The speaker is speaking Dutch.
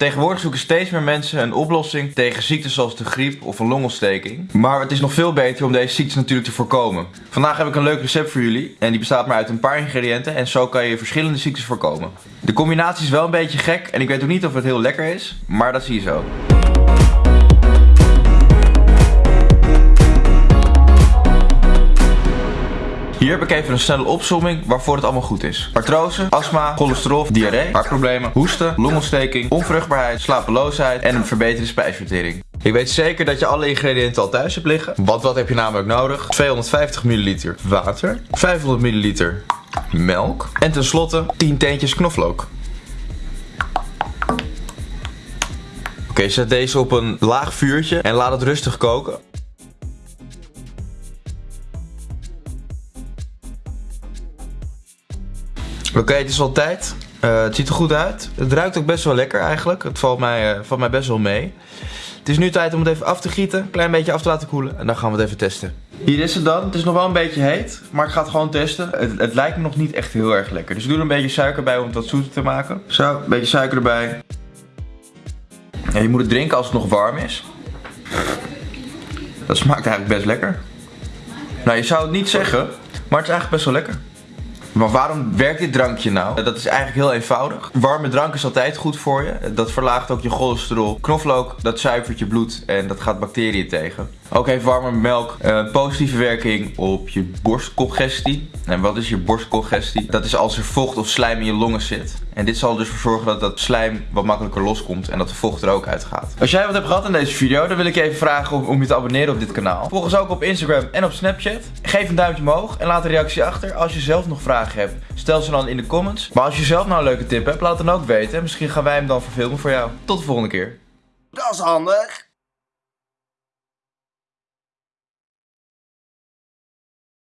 Tegenwoordig zoeken steeds meer mensen een oplossing tegen ziektes zoals de griep of een longontsteking. Maar het is nog veel beter om deze ziektes natuurlijk te voorkomen. Vandaag heb ik een leuk recept voor jullie en die bestaat maar uit een paar ingrediënten en zo kan je verschillende ziektes voorkomen. De combinatie is wel een beetje gek en ik weet ook niet of het heel lekker is, maar dat zie je zo. Hier heb ik even een snelle opzomming waarvoor het allemaal goed is. Artrose, astma, cholesterol, diarree, hartproblemen, hoesten, longontsteking, onvruchtbaarheid, slapeloosheid en een verbeterde spijsvertering. Ik weet zeker dat je alle ingrediënten al thuis hebt liggen. Want wat heb je namelijk nodig? 250 ml water, 500 ml melk en tenslotte 10 teentjes knoflook. Oké, zet deze op een laag vuurtje en laat het rustig koken. Oké, het is al tijd. Uh, het ziet er goed uit. Het ruikt ook best wel lekker eigenlijk. Het valt mij, uh, valt mij best wel mee. Het is nu tijd om het even af te gieten. Een klein beetje af te laten koelen. En dan gaan we het even testen. Hier is het dan. Het is nog wel een beetje heet. Maar ik ga het gewoon testen. Het, het lijkt me nog niet echt heel erg lekker. Dus ik doe er een beetje suiker bij om het wat zoeter te maken. Zo, een beetje suiker erbij. Je moet het drinken als het nog warm is. Dat smaakt eigenlijk best lekker. Nou, je zou het niet zeggen. Maar het is eigenlijk best wel lekker. Maar waarom werkt dit drankje nou? Dat is eigenlijk heel eenvoudig. Warme drank is altijd goed voor je. Dat verlaagt ook je cholesterol. Knoflook, dat zuivert je bloed en dat gaat bacteriën tegen. Ook heeft warme melk een positieve werking op je borstcongestie. En wat is je borstcongestie? Dat is als er vocht of slijm in je longen zit. En dit zal dus ervoor zorgen dat dat slijm wat makkelijker loskomt en dat de vocht er ook uit gaat. Als jij wat hebt gehad in deze video, dan wil ik je even vragen om, om je te abonneren op dit kanaal. Volg ons ook op Instagram en op Snapchat. Geef een duimpje omhoog en laat een reactie achter. Als je zelf nog vragen hebt, stel ze dan in de comments. Maar als je zelf nou een leuke tip hebt, laat het dan ook weten. Misschien gaan wij hem dan verfilmen voor jou. Tot de volgende keer. Dat is handig.